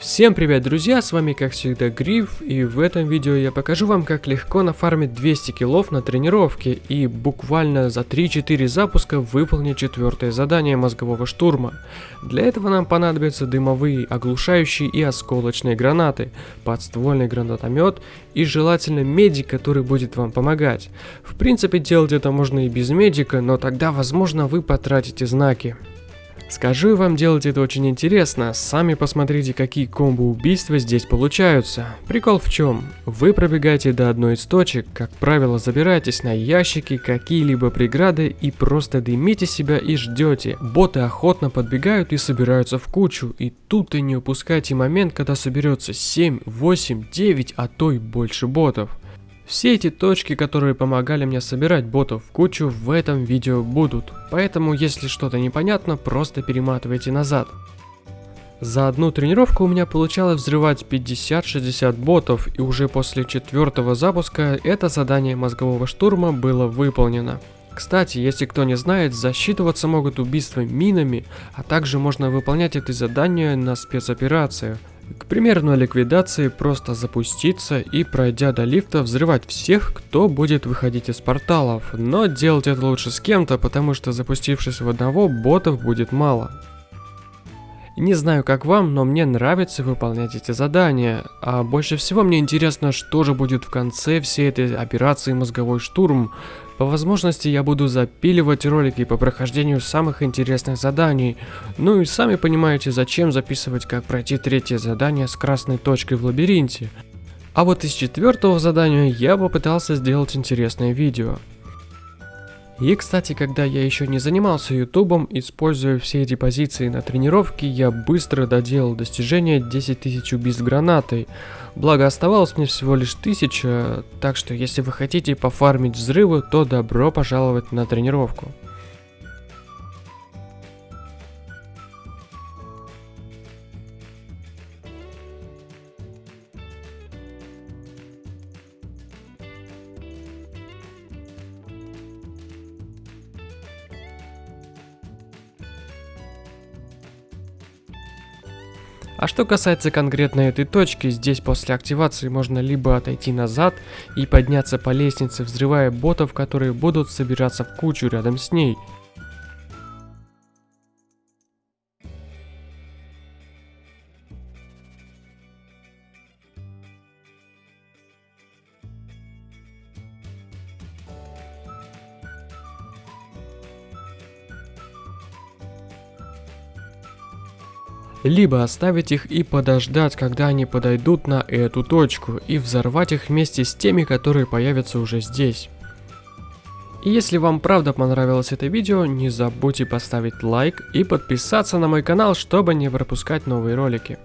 Всем привет, друзья, с вами как всегда Гриф, и в этом видео я покажу вам, как легко нафармить 200 киллов на тренировке и буквально за 3-4 запуска выполнить четвертое задание мозгового штурма. Для этого нам понадобятся дымовые, оглушающие и осколочные гранаты, подствольный гранатомет и желательно медик, который будет вам помогать. В принципе делать это можно и без медика, но тогда возможно вы потратите знаки. Скажу вам, делать это очень интересно. Сами посмотрите, какие комбо-убийства здесь получаются. Прикол в чем? Вы пробегаете до одной из точек, как правило, забираетесь на ящики, какие-либо преграды и просто дымите себя и ждете. Боты охотно подбегают и собираются в кучу. И тут и не упускайте момент, когда соберется 7, 8, 9, а то и больше ботов. Все эти точки, которые помогали мне собирать ботов в кучу, в этом видео будут. Поэтому, если что-то непонятно, просто перематывайте назад. За одну тренировку у меня получалось взрывать 50-60 ботов, и уже после четвертого запуска это задание мозгового штурма было выполнено. Кстати, если кто не знает, засчитываться могут убийства минами, а также можно выполнять это задание на спецоперациях. К примеру, на ликвидации просто запуститься и пройдя до лифта взрывать всех, кто будет выходить из порталов, но делать это лучше с кем-то, потому что запустившись в одного, ботов будет мало. Не знаю как вам, но мне нравится выполнять эти задания, а больше всего мне интересно, что же будет в конце всей этой операции «Мозговой штурм», по возможности я буду запиливать ролики по прохождению самых интересных заданий. Ну и сами понимаете, зачем записывать, как пройти третье задание с красной точкой в лабиринте. А вот из четвертого задания я попытался сделать интересное видео. И, кстати, когда я еще не занимался ютубом, используя все эти позиции на тренировке, я быстро доделал достижение 10 тысяч убийств гранатой. Благо оставалось мне всего лишь 1000, так что если вы хотите пофармить взрывы, то добро пожаловать на тренировку. А что касается конкретно этой точки, здесь после активации можно либо отойти назад и подняться по лестнице, взрывая ботов, которые будут собираться в кучу рядом с ней, Либо оставить их и подождать, когда они подойдут на эту точку, и взорвать их вместе с теми, которые появятся уже здесь. И если вам правда понравилось это видео, не забудьте поставить лайк и подписаться на мой канал, чтобы не пропускать новые ролики.